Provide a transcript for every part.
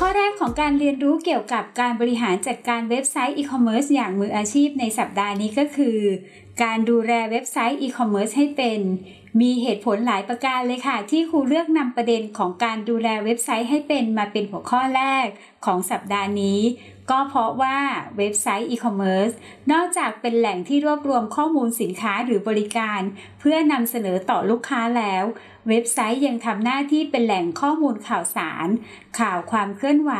ข้อแรกของการเรียนรู้เกี่ยวกับการบริหารจัดการเว็บไซต์อีคอมเมิร์ซอย่างมืออาชีพในสัปดาห์นี้ก็คือ การดูแลเว็บไซต์อีคอมเมิร์ซให้เป็น มีเหตุผลหลายประการเลยค่ะ ที่ครูเลือกนำประเด็นของการดูแลเว็บไซต์ให้เป็นมาเป็นหัวข้อแรกของสัปดาห์นี้ ก็เพราะว่าเว็บไซต์อีคอมเมิร์ซนอกจากเป็นแหล่งที่รวบรวมข้อมูลสินค้าหรือบริการ เพื่อนำเสนอต่อลูกค้าแล้ว เว็บไซต์ยังทำหน้าที่เป็นแหล่งข้อมูลข่าวสาร ข่าวความเคลื่อนไหว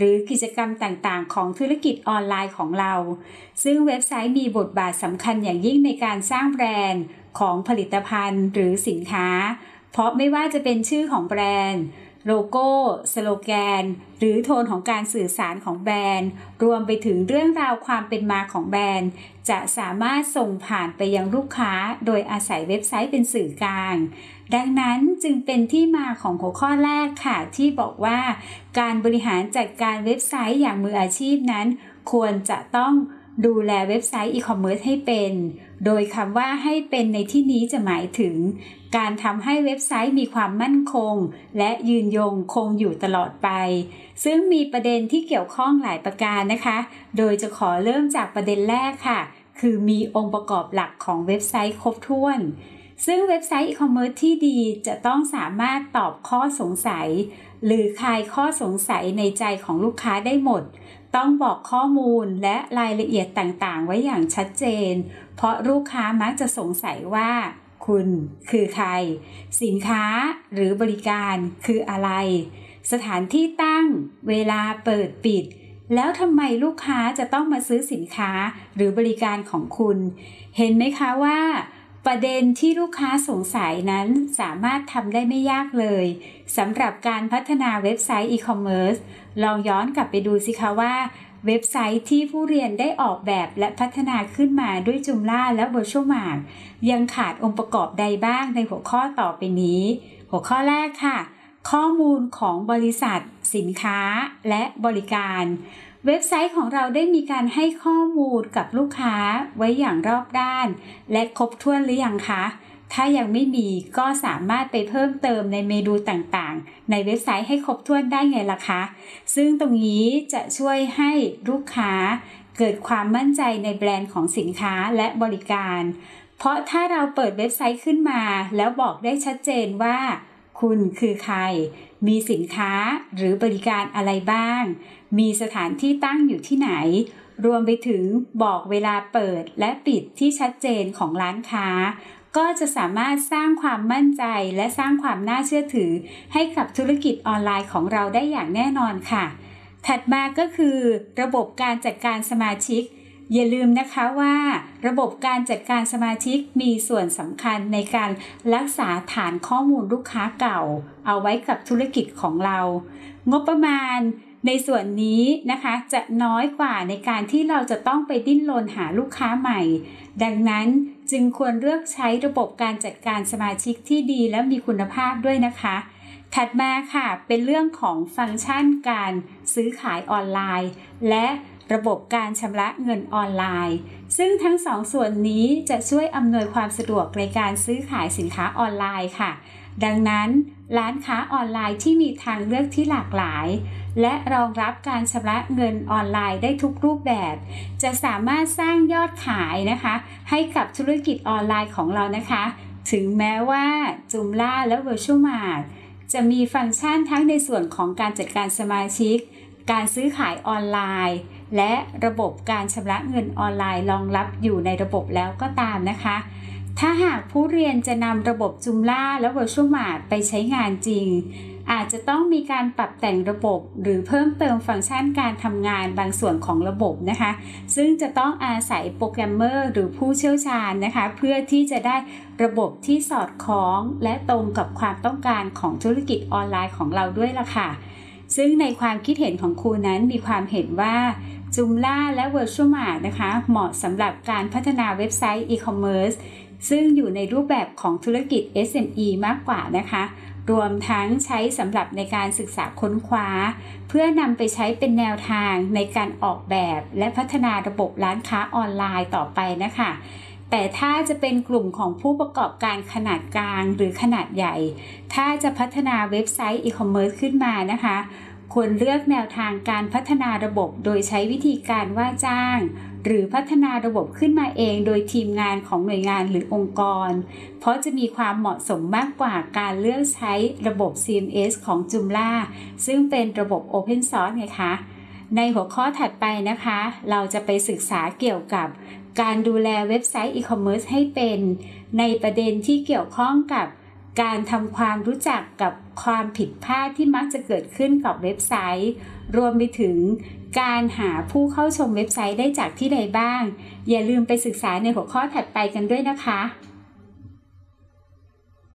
หรือกิจกรรมต่างๆ ของธุรกิจออนไลน์ของเรา ซึ่งเว็บไซต์มีบทบาทสำคัญอย่างยิ่งในการสร้างแบรนด์ของผลิตภัณฑ์หรือสินค้า เพราะไม่ว่าจะเป็นชื่อของแบรนด์โลโก้ สโลแกน หรือโทนของการสื่อสารของแบรนด์ รวมไปถึงเรื่องราวความเป็นมาของแบรนด์ จะสามารถส่งผ่านไปยังลูกค้า โดยอาศัยเว็บไซต์เป็นสื่อกลาง ดังนั้นจึงเป็นที่มาของหัวข้อแรกค่ะ ที่บอกว่า การบริหารจัดการเว็บไซต์อย่างมืออาชีพนั้น ควรจะต้องดูแลเว็บไซต์อีคอมเมิร์ซให้เป็น โดยคำว่าให้เป็นในที่นี้จะหมายถึง การทำให้เว็บไซต์มีความมั่นคง และยืนยงคงอยู่ตลอดไป ซึ่งมีประเด็นที่เกี่ยวข้องหลายประการนะคะ โดยจะขอเริ่มจากประเด็นแรกค่ะ คือมีองค์ประกอบหลักของเว็บไซต์ครบถ้วน ซึ่งเว็บไซต์อีคอมเมิร์ซที่ดีจะต้องสามารถตอบข้อสงสัย หรือคลายข้อสงสัยในใจของลูกค้าได้หมด ต้องบอกข้อมูลและรายละเอียดต่างๆ ไว้อย่างชัดเจน เพราะลูกค้ามักจะสงสัยว่า คุณคือใคร สินค้าหรือบริการคืออะไร สถานที่ตั้ง เวลาเปิดปิดแล้วทำไมลูกค้าจะต้องมาซื้อสินค้าหรือบริการของคุณ เห็นไหมคะว่า ประเด็นที่ลูกค้าสงสัยนั้นสามารถทำได้ไม่ยากเลยสำหรับการพัฒนาเว็บไซต์อีคอมเมิร์ซลองย้อนกลับไปดูสิคะว่า เว็บไซต์ที่ผู้เรียนได้ออกแบบและพัฒนาขึ้นมาด้วยจุมล่าและ Virtual Mart ยังขาดองค์ประกอบใดบ้างในหัวข้อต่อไปนี้ หัวข้อแรกค่ะ ข้อมูลของบริษัท สินค้าและบริการ เว็บไซต์ของเราได้มีการให้ข้อมูลกับลูกค้าไว้อย่างรอบด้าน และครบถ้วนหรือยังคะ ถ้ายังไม่มีก็สามารถไปเพิ่มเติมในเมนูต่างๆ ในเว็บไซต์ให้ครบถ้วนได้ไงล่ะคะ ซึ่งตรงนี้จะช่วยให้ลูกค้าเกิดความมั่นใจในแบรนด์ของสินค้าและบริการ เพราะถ้าเราเปิดเว็บไซต์ขึ้นมา แล้วบอกได้ชัดเจนว่า คุณคือใคร มีสินค้าหรือบริการอะไรบ้าง มีสถานที่ตั้งอยู่ที่ไหน รวมไปถึงบอกเวลาเปิดและปิดที่ชัดเจนของร้านค้า ก็จะสามารถสร้างความมั่นใจและสร้างความน่าเชื่อถือ ให้กับธุรกิจออนไลน์ของเราได้อย่างแน่นอนค่ะ ถัดมาก็คือ ระบบการจัดการสมาชิก อย่าลืมนะคะว่า ระบบการจัดการสมาชิกมีส่วนสำคัญในการรักษาฐานข้อมูลลูกค้าเก่า เอาไว้กับธุรกิจของเรา งบประมาณในส่วนนี้นะคะจะน้อยกว่าในการที่เราจะต้องไปดิ้นรนหาลูกค้าใหม่ ดังนั้นจึงควรเลือกใช้ระบบการจัดการสมาชิกที่ดีและมีคุณภาพด้วยนะคะ ถัดมาค่ะเป็นเรื่องของฟังก์ชันการซื้อขายออนไลน์ และ ระบบการชำระเงินออนไลน์ ซึ่งทั้งสองส่วนนี้จะช่วยอำนวยความสะดวกในการซื้อขายสินค้าออนไลน์ค่ะ ดังนั้นร้านค้าออนไลน์ที่มีทางเลือกที่หลากหลาย และรองรับการชำระเงินออนไลน์ได้ทุกรูปแบบ จะสามารถสร้างยอดขายนะคะ ให้กับธุรกิจออนไลน์ของเรานะคะ ถึงแม้ว่าจุมล่าและ Virtual Mart จะมีฟังก์ชันทั้งในส่วนของการจัดการสมาชิก การซื้อขายออนไลน์ และระบบการชำระเงินออนไลน์รองรับอยู่ในระบบแล้วก็ตามนะคะ ถ้าหากผู้เรียนจะนำระบบจุมล่าและ Virtual Mart ไปใช้งานจริง อาจจะต้องมีการปรับแต่งระบบ หรือเพิ่มเติมฟังก์ชันการทำงานบางส่วนของระบบนะคะ ซึ่งจะต้องอาศัยโปรแกรมเมอร์หรือผู้เชี่ยวชาญนะคะ เพื่อที่จะได้ระบบที่สอดคล้อง และตรงกับความต้องการของธุรกิจออนไลน์ของเราด้วยล่ะค่ะซึ่งในความคิดเห็นของครูนั้นมีความเห็นว่า จุมล่าและ Virtual Mart นะคะ เหมาะสำหรับการพัฒนาเว็บไซต์ e-commerce ซึ่งอยู่ในรูปแบบของธุรกิจ SME มากกว่านะคะ รวมทั้งใช้สำหรับในการศึกษาค้นคว้า เพื่อนำไปใช้เป็นแนวทางในการออกแบบและพัฒนาระบบร้านค้าออนไลน์ต่อไปนะคะ แต่ถ้าจะเป็นกลุ่มของผู้ประกอบการขนาดกลางหรือขนาดใหญ่ ถ้าจะพัฒนาเว็บไซต์อีคอมเมิร์ซขึ้นมานะคะ ควรเลือกแนวทางการพัฒนาระบบโดยใช้วิธีการว่าจ้าง หรือพัฒนาระบบขึ้นมาเองโดยทีมงานของหน่วยงานหรือองค์กร เพราะจะมีความเหมาะสมมากกว่าการเลือกใช้ระบบ CMS ของ Joomla ซึ่งเป็นระบบ Open Source ไงคะ ในหัวข้อถัดไปนะคะ เราจะไปศึกษาเกี่ยวกับการดูแลเว็บไซต์อีคอมเมิร์ซให้เป็น ในประเด็นที่เกี่ยวข้องกับ การทำความรู้จักกับความผิดพลาดที่มักจะเกิดขึ้นกับเว็บไซต์ รวมไปถึงการหาผู้เข้าชมเว็บไซต์ได้จากที่ใดบ้าง อย่าลืมไปศึกษาในหัวข้อถัดไปกันด้วยนะคะ